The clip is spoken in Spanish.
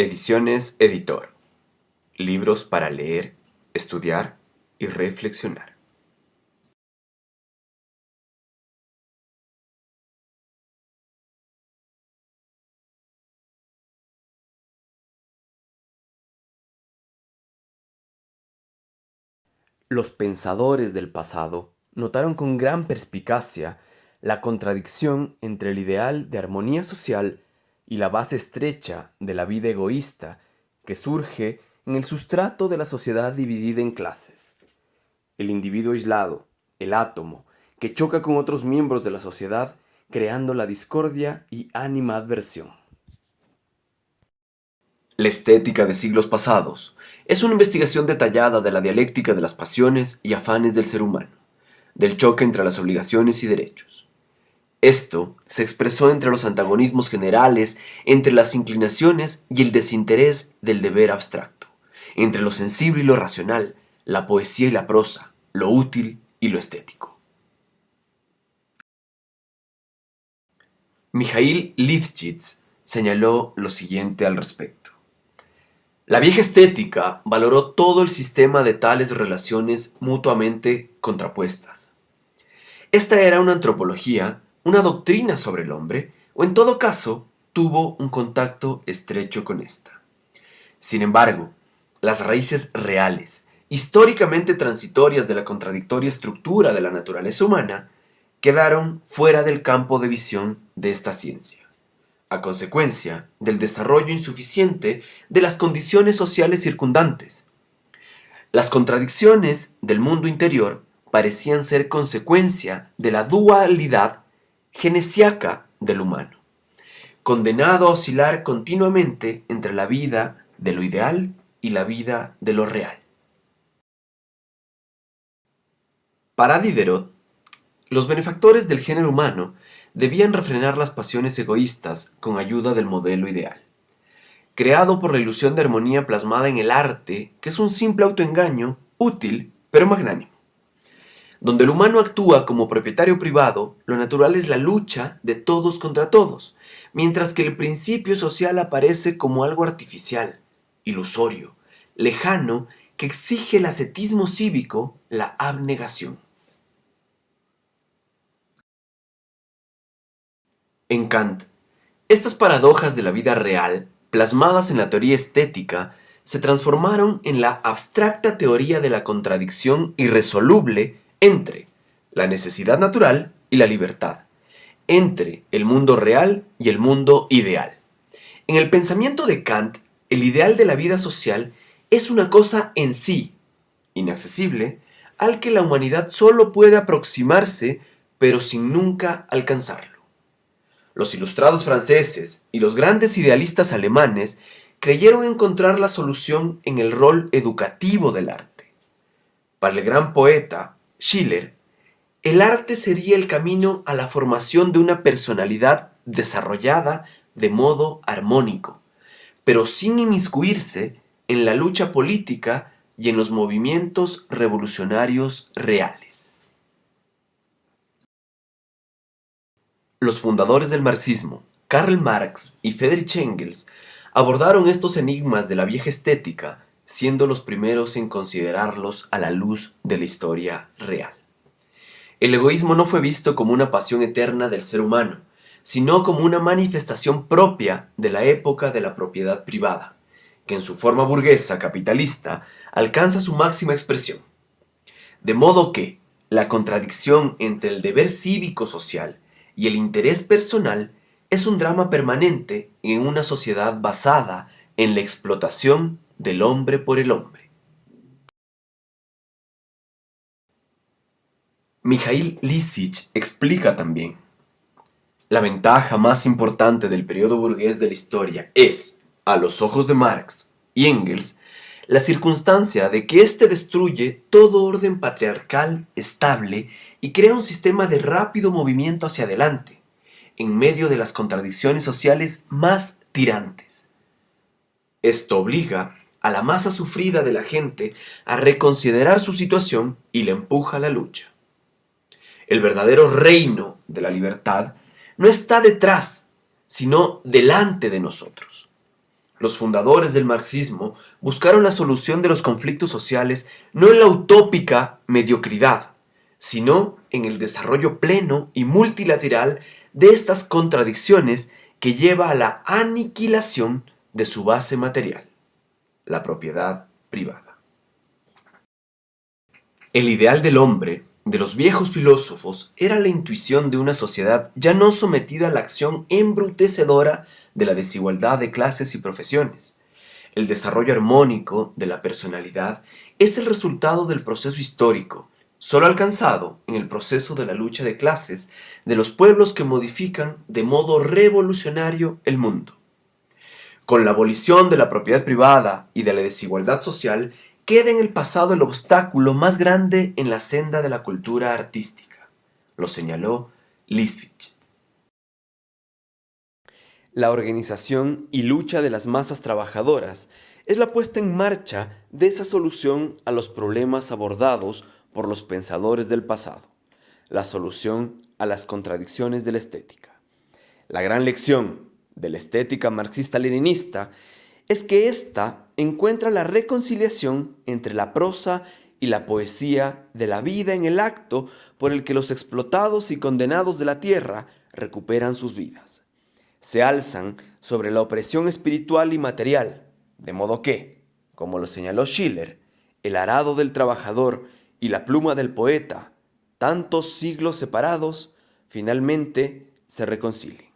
Ediciones Editor. Libros para leer, estudiar y reflexionar. Los pensadores del pasado notaron con gran perspicacia la contradicción entre el ideal de armonía social y la base estrecha de la vida egoísta que surge en el sustrato de la sociedad dividida en clases. El individuo aislado, el átomo, que choca con otros miembros de la sociedad creando la discordia y animadversión. La estética de siglos pasados es una investigación detallada de la dialéctica de las pasiones y afanes del ser humano, del choque entre las obligaciones y derechos. Esto se expresó entre los antagonismos generales, entre las inclinaciones y el desinterés del deber abstracto, entre lo sensible y lo racional, la poesía y la prosa, lo útil y lo estético. Mijail Lifshitz señaló lo siguiente al respecto. La vieja estética valoró todo el sistema de tales relaciones mutuamente contrapuestas. Esta era una antropología una doctrina sobre el hombre, o en todo caso, tuvo un contacto estrecho con ésta. Sin embargo, las raíces reales, históricamente transitorias de la contradictoria estructura de la naturaleza humana, quedaron fuera del campo de visión de esta ciencia, a consecuencia del desarrollo insuficiente de las condiciones sociales circundantes. Las contradicciones del mundo interior parecían ser consecuencia de la dualidad genesiaca del humano, condenado a oscilar continuamente entre la vida de lo ideal y la vida de lo real. Para Diderot, los benefactores del género humano debían refrenar las pasiones egoístas con ayuda del modelo ideal, creado por la ilusión de armonía plasmada en el arte, que es un simple autoengaño, útil pero magnánimo. Donde el humano actúa como propietario privado, lo natural es la lucha de todos contra todos, mientras que el principio social aparece como algo artificial, ilusorio, lejano, que exige el ascetismo cívico, la abnegación. En Kant, estas paradojas de la vida real, plasmadas en la teoría estética, se transformaron en la abstracta teoría de la contradicción irresoluble entre la necesidad natural y la libertad, entre el mundo real y el mundo ideal. En el pensamiento de Kant, el ideal de la vida social es una cosa en sí, inaccesible, al que la humanidad solo puede aproximarse, pero sin nunca alcanzarlo. Los ilustrados franceses y los grandes idealistas alemanes creyeron encontrar la solución en el rol educativo del arte. Para el gran poeta Schiller, el arte sería el camino a la formación de una personalidad desarrollada de modo armónico, pero sin inmiscuirse en la lucha política y en los movimientos revolucionarios reales. Los fundadores del marxismo, Karl Marx y Friedrich Engels, abordaron estos enigmas de la vieja estética siendo los primeros en considerarlos a la luz de la historia real. El egoísmo no fue visto como una pasión eterna del ser humano, sino como una manifestación propia de la época de la propiedad privada, que en su forma burguesa capitalista alcanza su máxima expresión. De modo que la contradicción entre el deber cívico-social y el interés personal es un drama permanente en una sociedad basada en la explotación del hombre por el hombre. Mijail Lisfich explica también, la ventaja más importante del periodo burgués de la historia es, a los ojos de Marx y Engels, la circunstancia de que éste destruye todo orden patriarcal estable y crea un sistema de rápido movimiento hacia adelante, en medio de las contradicciones sociales más tirantes. Esto obliga a la masa sufrida de la gente a reconsiderar su situación y le empuja a la lucha. El verdadero reino de la libertad no está detrás, sino delante de nosotros. los fundadores del marxismo buscaron la solución de los conflictos sociales no en la utópica mediocridad, sino en el desarrollo pleno y multilateral de estas contradicciones que lleva a la aniquilación de su base material, la propiedad privada. El ideal del hombre de los viejos filósofos era la intuición de una sociedad ya no sometida a la acción embrutecedora de la desigualdad de clases y profesiones. El desarrollo armónico de la personalidad es el resultado del proceso histórico, solo alcanzado en el proceso de la lucha de clases de los pueblos que modifican de modo revolucionario el mundo. Con la abolición de la propiedad privada y de la desigualdad social, queda en el pasado el obstáculo más grande en la senda de la cultura artística, lo señaló Liswitz. La organización y lucha de las masas trabajadoras es la puesta en marcha de esa solución a los problemas abordados por los pensadores del pasado, la solución a las contradicciones de la estética. La gran lección de la estética marxista-leninista es que ésta encuentra la reconciliación entre la prosa y la poesía de la vida en el acto por el que los explotados y condenados de la tierra recuperan sus vidas. Se alzan sobre la opresión espiritual y material, de modo que, como lo señaló Schiller, el arado del trabajador y la pluma del poeta, tantos siglos separados, finalmente se reconcilien.